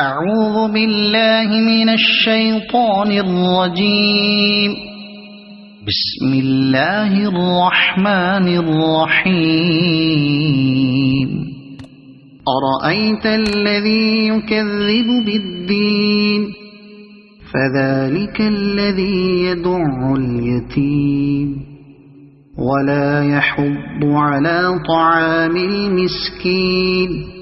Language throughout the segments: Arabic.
أعوذ بالله من الشيطان الرجيم. بسم الله الرحمن الرحيم. أرأيت الذي يكذب بالدين؟ فذلك الذي يدع اليتيم. ولا يحض على طعام المسكين.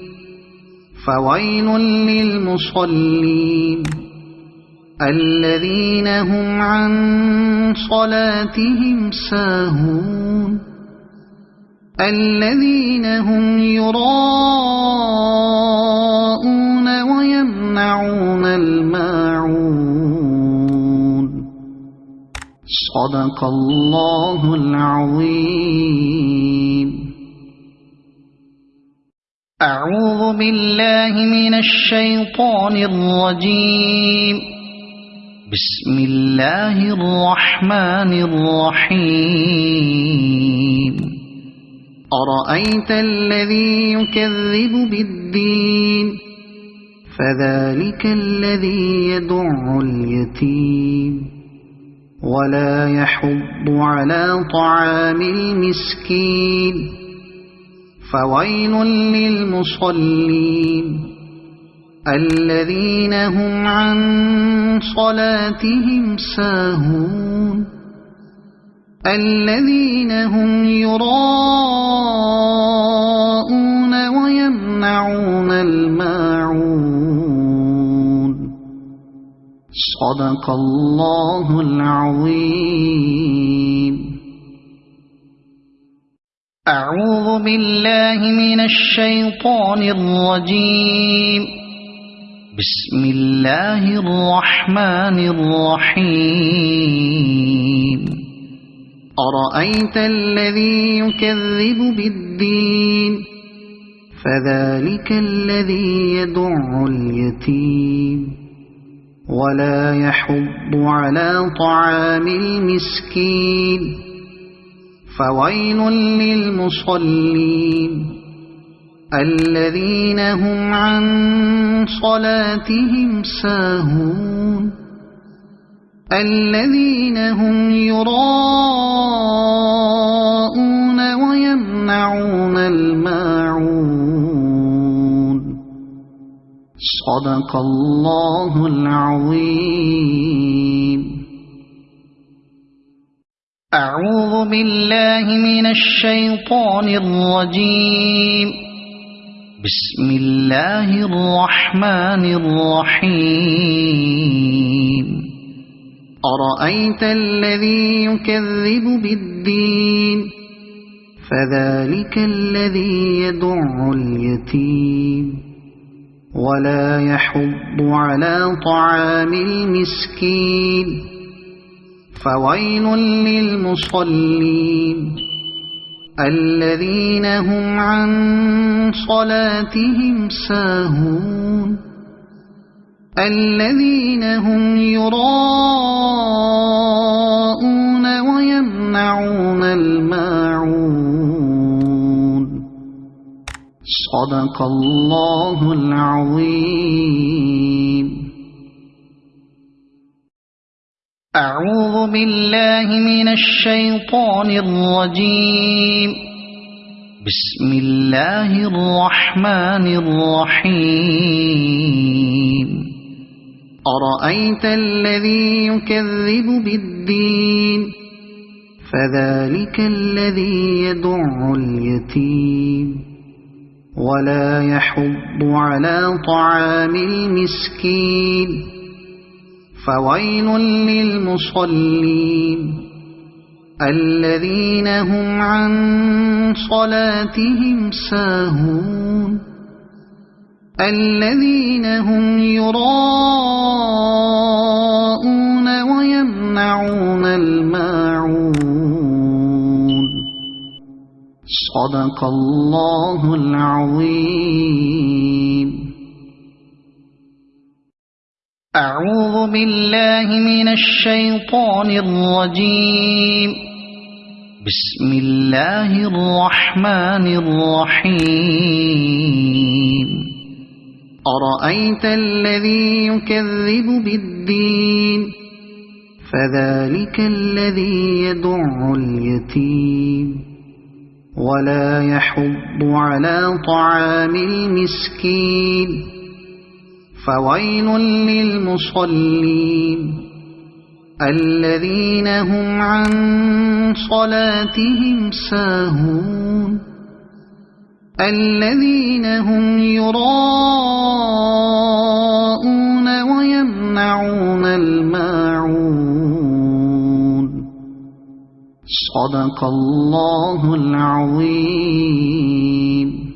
فويل للمصلين. الذين هم عن صلاتهم ساهون. الذين هم يراءون ويمنعون الماعون. صدق الله العظيم. أعوذ بالله من الشيطان الرجيم. بسم الله الرحمن الرحيم. أرأيت الذي يكذب بالدين؟ فذلك الذي يدع اليتيم. ولا يحض على طعام المسكين. فويل للمصلين. الذين هم عن صلاتهم ساهون. الذين هم يراءون ويمنعون الماعون. صدق الله العظيم. أعوذ بالله من الشيطان الرجيم. بسم الله الرحمن الرحيم. أرأيت الذي يكذب بالدين؟ فذلك الذي يدع اليتيم. ولا يحض على طعام المسكين. فويل للمصلين الذين هم عن صلاتهم ساهون الذين هم يراءون ويمنعون الماعون صدق الله العظيم أعوذ بالله من الشيطان الرجيم. بسم الله الرحمن الرحيم. أرأيت الذي يكذب بالدين؟ فذلك الذي يدع اليتيم. ولا يحض على طعام المسكين. فويل للمصلين. الذين هم عن صلاتهم ساهون. الذين هم يراءون ويمنعون الماعون. صدق الله العظيم. بالله من الشيطان الرجيم. بسم الله الرحمن الرحيم. أرأيت الذي يكذب بالدين؟ فذلك الذي يدع اليتيم. ولا يحض على طعام المسكين. فويل للمصلين. الذين هم عن صلاتهم ساهون. الذين هم يراءون ويمنعون الماعون. صدق الله العظيم. أعوذ بالله من الشيطان الرجيم. بسم الله الرحمن الرحيم. أرأيت الذي يكذب بالدين؟ فذلك الذي يدع اليتيم. ولا يحض على طعام المسكين. فويل للمصلين. الذين هم عن صلاتهم ساهون. الذين هم يراءون ويمنعون الماعون. صدق الله العظيم.